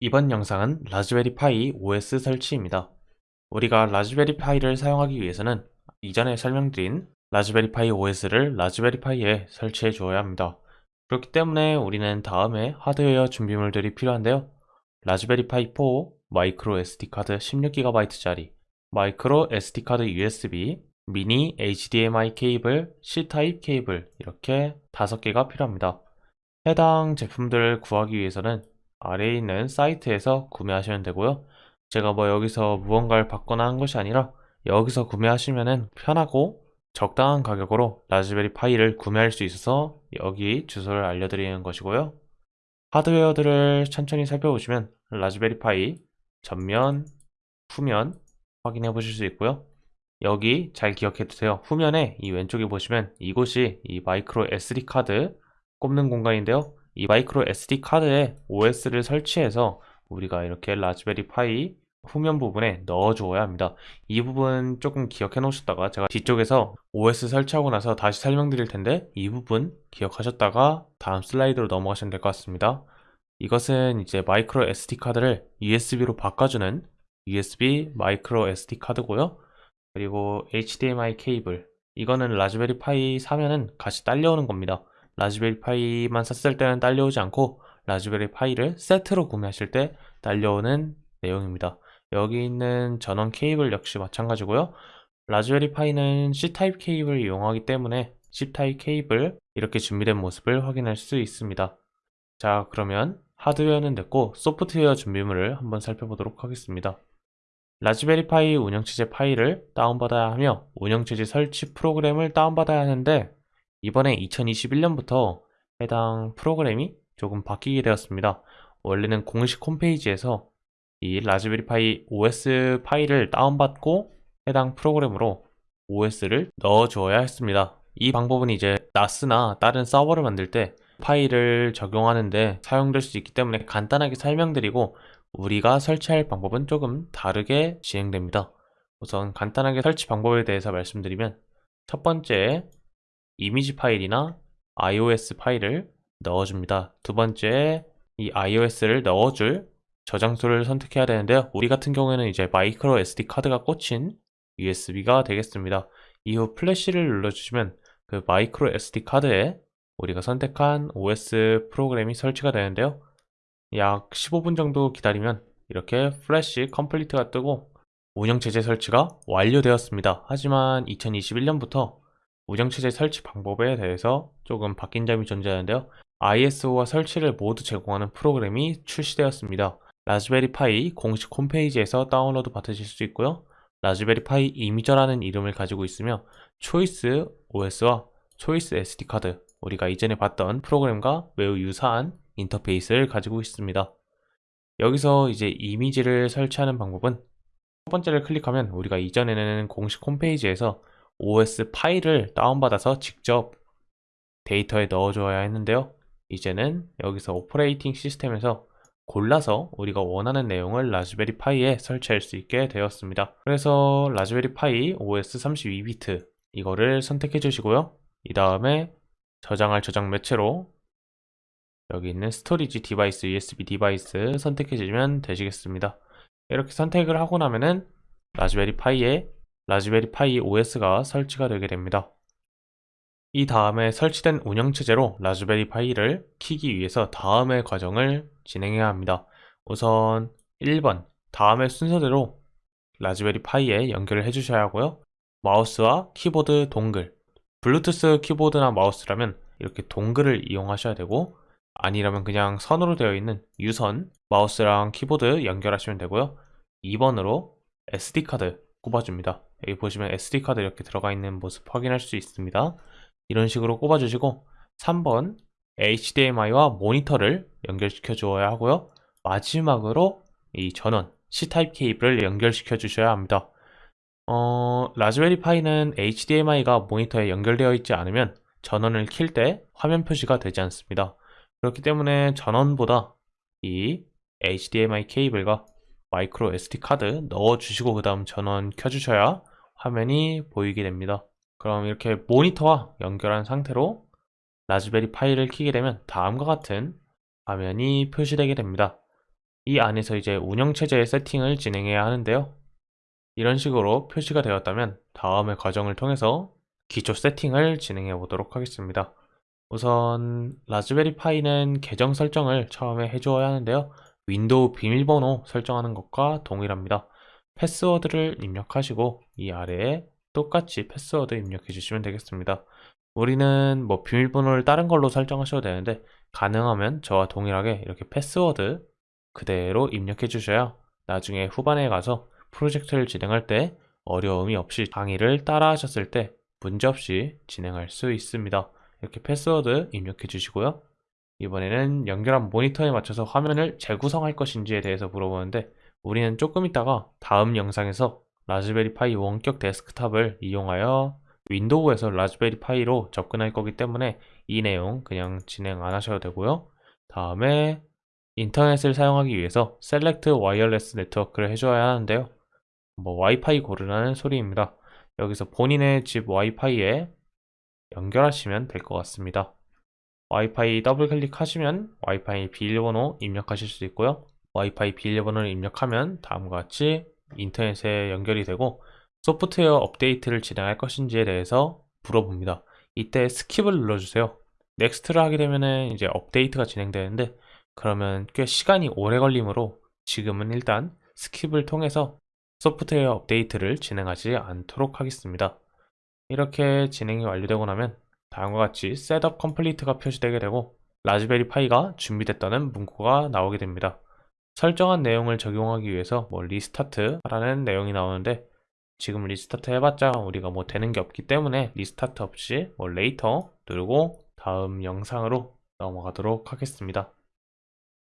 이번 영상은 라즈베리 파이 OS 설치입니다. 우리가 라즈베리 파이를 사용하기 위해서는 이전에 설명드린 라즈베리 파이 OS를 라즈베리 파이에 설치해 주어야 합니다. 그렇기 때문에 우리는 다음에 하드웨어 준비물들이 필요한데요. 라즈베리 파이 4 마이크로 SD카드 16GB짜리 마이크로 SD카드 USB 미니 HDMI 케이블, C타입 케이블 이렇게 5개가 필요합니다. 해당 제품들을 구하기 위해서는 아래에 있는 사이트에서 구매하시면 되고요. 제가 뭐 여기서 무언가를 받거나 한 것이 아니라 여기서 구매하시면 편하고 적당한 가격으로 라즈베리 파이를 구매할 수 있어서 여기 주소를 알려드리는 것이고요. 하드웨어들을 천천히 살펴보시면 라즈베리 파이 전면, 후면 확인해 보실 수 있고요. 여기 잘 기억해 두세요. 후면에 이 왼쪽에 보시면 이곳이 이 마이크로 SD 카드 꼽는 공간인데요. 이 마이크로 SD 카드에 OS를 설치해서 우리가 이렇게 라즈베리 파이 후면 부분에 넣어 주어야 합니다. 이 부분 조금 기억해 놓으셨다가 제가 뒤쪽에서 OS 설치하고 나서 다시 설명드릴 텐데 이 부분 기억하셨다가 다음 슬라이드로 넘어가시면 될 것 같습니다. 이것은 이제 마이크로 SD 카드를 USB로 바꿔주는 USB 마이크로 SD 카드고요. 그리고 HDMI 케이블. 이거는 라즈베리 파이 사면은 같이 딸려오는 겁니다 라즈베리 파이만 샀을 때는 딸려오지 않고 라즈베리 파이를 세트로 구매하실 때 딸려오는 내용입니다. 여기 있는 전원 케이블 역시 마찬가지고요. 라즈베리 파이는 C타입 케이블을 이용하기 때문에 C타입 케이블 이렇게 준비된 모습을 확인할 수 있습니다. 자 그러면 하드웨어는 됐고 소프트웨어 준비물을 한번 살펴보도록 하겠습니다. 라즈베리 파이 운영체제 파일을 다운받아야 하며 운영체제 설치 프로그램을 다운받아야 하는데 이번에 2021년부터 해당 프로그램이 조금 바뀌게 되었습니다. 원래는 공식 홈페이지에서 이 라즈베리 파이 OS 파일을 다운받고 해당 프로그램으로 OS를 넣어 주어야 했습니다. 이 방법은 이제 나스나 다른 서버를 만들 때 파일을 적용하는데 사용될 수 있기 때문에 간단하게 설명드리고 우리가 설치할 방법은 조금 다르게 진행됩니다. 우선 간단하게 설치 방법에 대해서 말씀드리면 첫 번째 이미지 파일이나 iOS 파일을 넣어줍니다. 두 번째 이 iOS를 넣어줄 저장소를 선택해야 되는데요. 우리 같은 경우에는 이제 마이크로 SD 카드가 꽂힌 USB가 되겠습니다. 이후 플래시를 눌러주시면 그 마이크로 SD 카드에 우리가 선택한 OS 프로그램이 설치가 되는데요. 약 15분 정도 기다리면 이렇게 Flash Complete가 뜨고 운영체제 설치가 완료되었습니다. 하지만 2021년부터 운영체제 설치 방법에 대해서 조금 바뀐 점이 존재하는데요. ISO와 설치를 모두 제공하는 프로그램이 출시되었습니다. 라즈베리 파이 공식 홈페이지에서 다운로드 받으실 수 있고요. 라즈베리 파이 Imager라는 이름을 가지고 있으며 초이스 OS와 초이스 SD 카드 우리가 이전에 봤던 프로그램과 매우 유사한 인터페이스를 가지고 있습니다. 여기서 이제 이미지를 설치하는 방법은 첫 번째를 클릭하면 우리가 이전에는 공식 홈페이지에서 OS 파일을 다운받아서 직접 데이터에 넣어줘야 했는데요. 이제는 여기서 operating system에서 골라서 우리가 원하는 내용을 라즈베리 파이에 설치할 수 있게 되었습니다. 그래서 라즈베리 파이 OS 32비트 이거를 선택해 주시고요. 이 다음에 저장할 저장 매체로 여기 있는 storage device, USB device 선택해 주시면 되시겠습니다. 이렇게 선택을 하고 나면은 라즈베리 파이에 라즈베리 파이 OS가 설치가 되게 됩니다. 이 다음에 설치된 운영체제로 라즈베리 파이를 키기 위해서 다음의 과정을 진행해야 합니다. 우선 1번 다음의 순서대로 라즈베리 파이에 연결을 해주셔야 하고요. 마우스와 키보드 동글 블루투스 키보드나 마우스라면 이렇게 동글을 이용하셔야 되고 아니라면 그냥 선으로 되어 있는 유선 마우스랑 키보드 연결하시면 되고요. 2번으로 SD카드 꼽아줍니다. 여기 보시면 SD카드 이렇게 들어가 있는 모습 확인할 수 있습니다. 이런 식으로 꼽아주시고 3번 HDMI와 모니터를 연결시켜 주어야 하고요. 마지막으로 이 전원 C타입 케이블을 연결시켜 주셔야 합니다. 어, 라즈베리 파이는 HDMI가 모니터에 연결되어 있지 않으면 전원을 킬 때 화면 표시가 되지 않습니다. 그렇기 때문에 전원보다 이 HDMI 케이블과 마이크로 SD 카드 넣어주시고 그 다음 전원 켜주셔야 화면이 보이게 됩니다. 그럼 이렇게 모니터와 연결한 상태로 라즈베리 파이를 키게 되면 다음과 같은 화면이 표시되게 됩니다. 이 안에서 이제 운영체제의 세팅을 진행해야 하는데요. 이런 식으로 표시가 되었다면 다음의 과정을 통해서 기초 세팅을 진행해 보도록 하겠습니다. 우선 Raspberry Pi는 계정 설정을 처음에 해주어야 하는데요. 윈도우 비밀번호 설정하는 것과 동일합니다. 패스워드를 입력하시고 이 아래에 똑같이 패스워드 입력해 주시면 되겠습니다. 우리는 뭐 비밀번호를 다른 걸로 설정하셔도 되는데 가능하면 저와 동일하게 이렇게 패스워드 그대로 입력해 주셔야 나중에 후반에 가서 프로젝트를 진행할 때 어려움이 없이 강의를 따라 하셨을 때 문제없이 진행할 수 있습니다. 이렇게 패스워드 입력해 주시고요. 이번에는 연결한 모니터에 맞춰서 화면을 재구성할 것인지에 대해서 물어보는데 우리는 조금 있다가 다음 영상에서 Raspberry Pi 원격 데스크탑을 이용하여 윈도우에서 Raspberry Pi로 접근할 거기 때문에 이 내용 그냥 진행 안 하셔도 되고요. 다음에 인터넷을 사용하기 위해서 select wireless network를 해줘야 하는데요. 뭐 와이파이 고르라는 소리입니다. 여기서 본인의 집 와이파이에 연결하시면 될 것 같습니다. 와이파이 더블 클릭하시면 와이파이 비밀번호 입력하실 수 있고요. 와이파이 비밀번호를 입력하면 다음과 같이 인터넷에 연결이 되고 소프트웨어 업데이트를 진행할 것인지에 대해서 물어봅니다. 이때 skip을 눌러주세요. next를 하게 되면 이제 업데이트가 진행되는데 그러면 꽤 시간이 오래 걸리므로 지금은 일단 skip을 통해서 소프트웨어 업데이트를 진행하지 않도록 하겠습니다. 이렇게 진행이 완료되고 나면 다음과 같이 setup complete가 표시되게 되고 Raspberry Pi가 준비됐다는 문구가 나오게 됩니다. 설정한 내용을 적용하기 위해서 뭐 restart 라는 내용이 나오는데 지금 restart 해봤자 우리가 뭐 되는 게 없기 때문에 restart 없이 뭐 later 누르고 다음 영상으로 넘어가도록 하겠습니다.